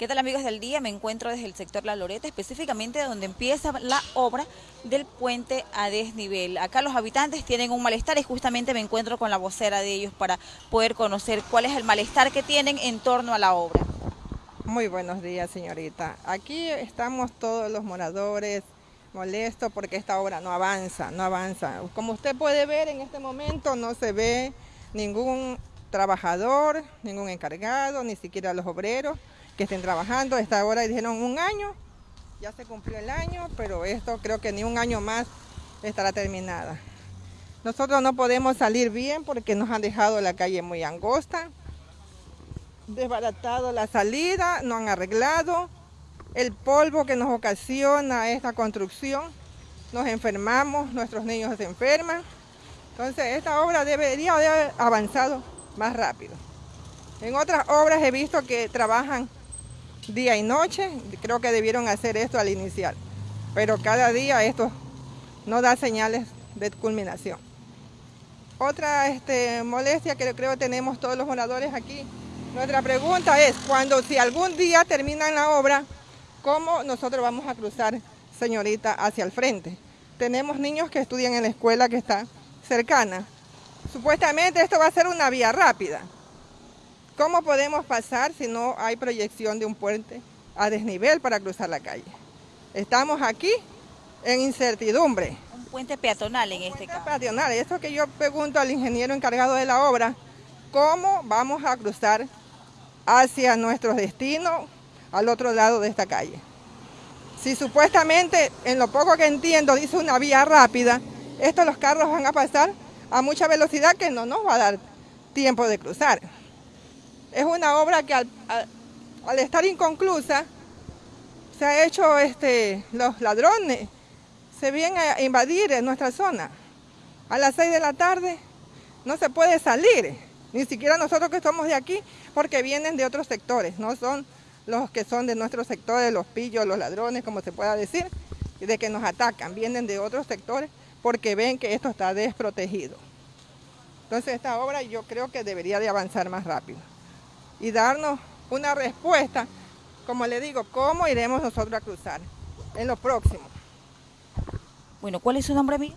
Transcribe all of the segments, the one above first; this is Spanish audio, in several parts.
¿Qué tal amigos del día? Me encuentro desde el sector La Loreta, específicamente donde empieza la obra del puente a desnivel. Acá los habitantes tienen un malestar y justamente me encuentro con la vocera de ellos para poder conocer cuál es el malestar que tienen en torno a la obra. Muy buenos días, señorita. Aquí estamos todos los moradores molestos porque esta obra no avanza, no avanza. Como usted puede ver en este momento no se ve ningún trabajador, ningún encargado, ni siquiera los obreros que estén trabajando. Esta hora dijeron un año, ya se cumplió el año, pero esto creo que ni un año más estará terminada. Nosotros no podemos salir bien porque nos han dejado la calle muy angosta, desbaratado la salida, no han arreglado, el polvo que nos ocasiona esta construcción, nos enfermamos, nuestros niños se enferman. Entonces esta obra debería haber avanzado más rápido. En otras obras he visto que trabajan día y noche. Creo que debieron hacer esto al iniciar. Pero cada día esto no da señales de culminación. Otra este, molestia que creo tenemos todos los moradores aquí. Nuestra pregunta es, cuando si algún día terminan la obra, ¿cómo nosotros vamos a cruzar, señorita, hacia el frente? Tenemos niños que estudian en la escuela que está cercana. Supuestamente esto va a ser una vía rápida. ¿Cómo podemos pasar si no hay proyección de un puente a desnivel para cruzar la calle? Estamos aquí en incertidumbre. Un puente peatonal en este caso. Peatonal, eso que yo pregunto al ingeniero encargado de la obra, ¿cómo vamos a cruzar hacia nuestro destino al otro lado de esta calle? Si supuestamente, en lo poco que entiendo, dice una vía rápida, estos los carros van a pasar a mucha velocidad que no nos va a dar tiempo de cruzar. Es una obra que al, estar inconclusa se ha hecho, este, los ladrones se vienen a invadir en nuestra zona. A las 6 de la tarde no se puede salir, ni siquiera nosotros que estamos de aquí, porque vienen de otros sectores, no son los que son de nuestros sectores, los pillos, los ladrones, como se pueda decir, de que nos atacan, vienen de otros sectores porque ven que esto está desprotegido. Entonces esta obra yo creo que debería de avanzar más rápido y darnos una respuesta, como le digo, cómo iremos nosotros a cruzar en lo próximo. Bueno, ¿cuál es su nombre, amiga?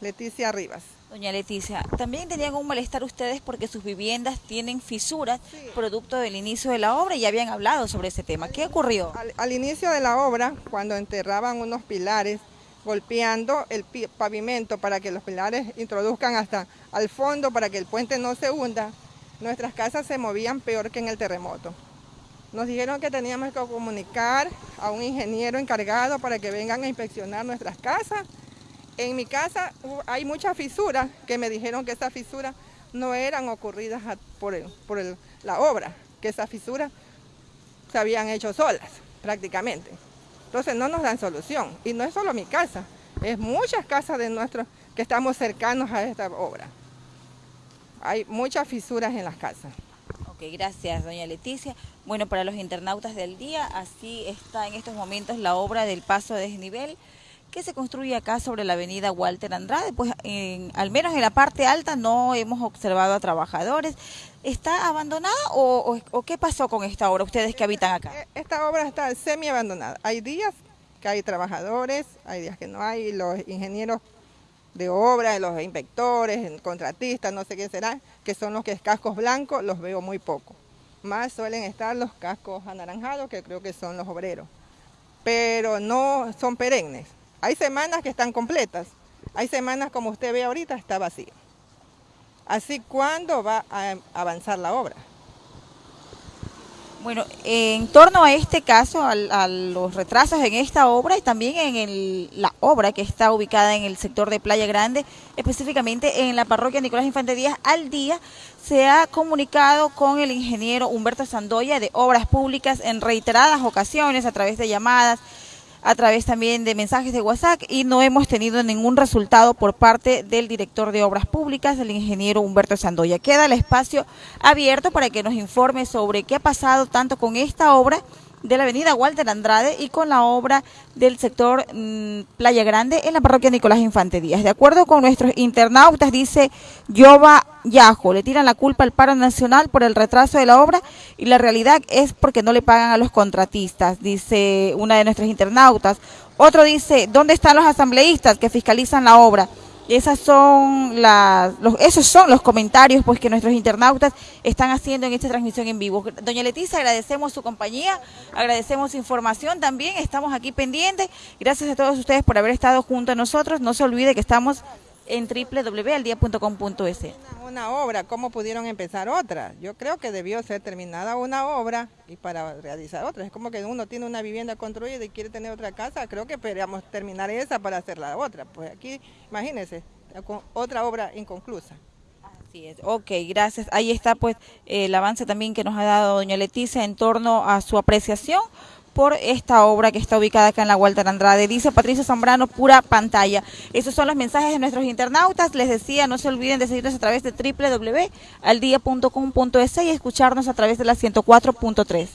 Leticia Rivas. Doña Leticia, también tenían un malestar ustedes porque sus viviendas tienen fisuras producto del inicio de la obra y ya habían hablado sobre ese tema. ¿Qué ocurrió? Al, inicio de la obra, cuando enterraban unos pilares, golpeando el pavimento para que los pilares introduzcan hasta al fondo para que el puente no se hunda, nuestras casas se movían peor que en el terremoto. Nos dijeron que teníamos que comunicar a un ingeniero encargado para que vengan a inspeccionar nuestras casas. En mi casa hay muchas fisuras que me dijeron que esas fisuras no eran ocurridas por, la obra, que esas fisuras se habían hecho solas prácticamente. Entonces no nos dan solución. Y no es solo mi casa, es muchas casas de nuestros que estamos cercanos a esta obra hay muchas fisuras en las casas. Ok, gracias doña Leticia. Bueno, para los internautas del día, así está en estos momentos la obra del paso de desnivel que se construye acá sobre la avenida Walter Andrade, pues al menos en la parte alta no hemos observado a trabajadores. ¿Está abandonada o, o, qué pasó con esta obra, ustedes que habitan acá? Eh, esta obra está semi abandonada. Hay días que hay trabajadores, hay días que no hay, los ingenieros de obra, los inspectores, contratistas, no sé quién será, que son los que cascos blancos, los veo muy poco. Más suelen estar los cascos anaranjados, que creo que son los obreros. Pero no son perennes. Hay semanas que están completas. Hay semanas, como usted ve ahorita, está vacío. Así, ¿cuándo va a avanzar la obra? Bueno, en torno a este caso, a, los retrasos en esta obra y también en la obra que está ubicada en el sector de Playa Grande, específicamente en la parroquia Nicolás Infante Díaz, al día se ha comunicado con el ingeniero Humberto Sandoya de Obras Públicas en reiteradas ocasiones a través de llamadas a través también de mensajes de WhatsApp y no hemos tenido ningún resultado por parte del director de Obras Públicas, el ingeniero Humberto Sandoya. Queda el espacio abierto para que nos informe sobre qué ha pasado tanto con esta obra de la avenida Walter Andrade y con la obra del sector mm, Playa Grande en la parroquia Nicolás Infante Díaz. De acuerdo con nuestros internautas, dice Yoba Yajo, le tiran la culpa al paro nacional por el retraso de la obra y la realidad es porque no le pagan a los contratistas, dice una de nuestras internautas. Otro dice, ¿dónde están los asambleístas que fiscalizan la obra? Esas son las, los, esos son los comentarios pues que nuestros internautas están haciendo en esta transmisión en vivo. Doña Leticia, agradecemos su compañía, agradecemos su información también, estamos aquí pendientes. Gracias a todos ustedes por haber estado junto a nosotros. No se olvide que estamos en www.aldia.com.es. Una obra, ¿cómo pudieron empezar otra? Yo creo que debió ser terminada una obra y para realizar otra. Es como que uno tiene una vivienda construida y quiere tener otra casa, creo que podríamos terminar esa para hacer la otra. Pues aquí, imagínense, con otra obra inconclusa. Así es, ok, gracias. Ahí está pues el avance también que nos ha dado doña Leticia en torno a su apreciación por esta obra que está ubicada acá en la Walter Andrade. Dice Patricio Zambrano, pura pantalla. Esos son los mensajes de nuestros internautas. Les decía, no se olviden de seguirnos a través de www.aldia.com.es y escucharnos a través de la 104.3.